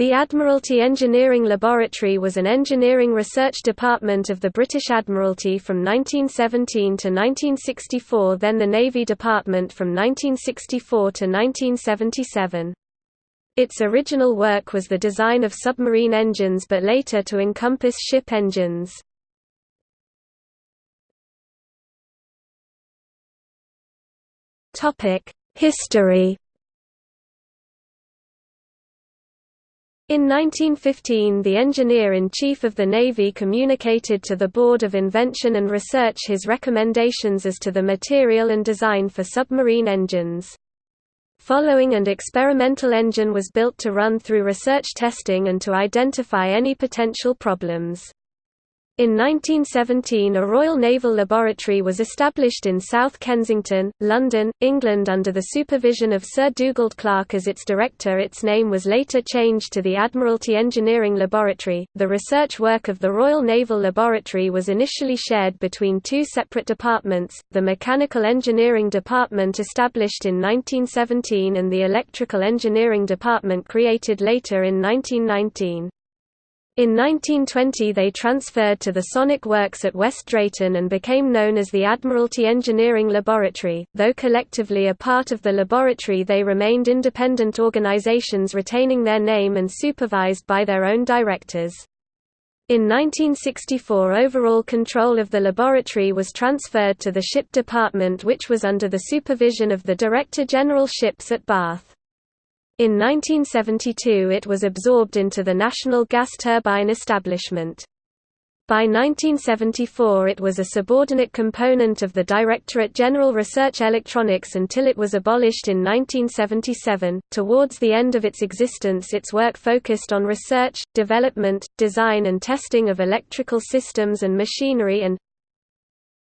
The Admiralty Engineering Laboratory was an engineering research department of the British Admiralty from 1917 to 1964 then the Navy Department from 1964 to 1977. Its original work was the design of submarine engines but later to encompass ship engines. History In 1915 the Engineer-in-Chief of the Navy communicated to the Board of Invention and Research his recommendations as to the material and design for submarine engines. Following and experimental engine was built to run through research testing and to identify any potential problems. In 1917 a Royal Naval Laboratory was established in South Kensington, London, England under the supervision of Sir Dugald Clerk as its director its name was later changed to the Admiralty Engineering Laboratory. The research work of the Royal Naval Laboratory was initially shared between two separate departments, the Mechanical Engineering Department established in 1917 and the Electrical Engineering Department created later in 1919. In 1920 they transferred to the Sonic Works at West Drayton and became known as the Admiralty Engineering Laboratory, though collectively a part of the laboratory they remained independent organizations retaining their name and supervised by their own directors. In 1964 overall control of the laboratory was transferred to the Ship Department which was under the supervision of the Director General Ships at Bath. In 1972 it was absorbed into the National Gas Turbine Establishment. By 1974 it was a subordinate component of the Directorate General Research Electronics until it was abolished in 1977. Towards the end of its existence its work focused on research, development, design and testing of electrical systems and machinery and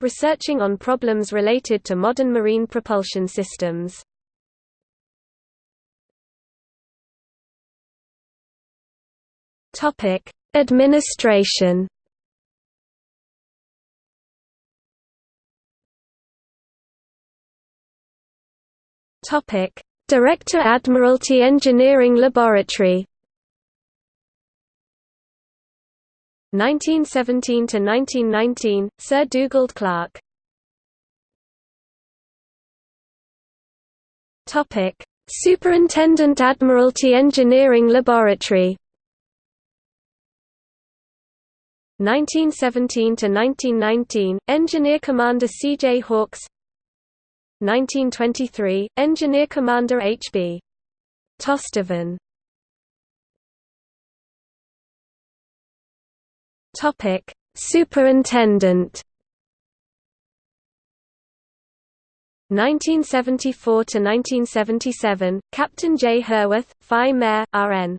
researching on problems related to modern marine propulsion systems. Topic: Administration. Topic: Director Admiralty Engineering Laboratory. 1917 to 1919, Sir Dugald Clerk. Topic: Superintendent Admiralty Engineering Laboratory. 1917 to 1919 Engineer Commander C.J. Hawkes 1923 Engineer Commander H.B. Tosteven Topic Superintendent 1974 to 1977 Captain J. Herworth, Phi Mayor, RN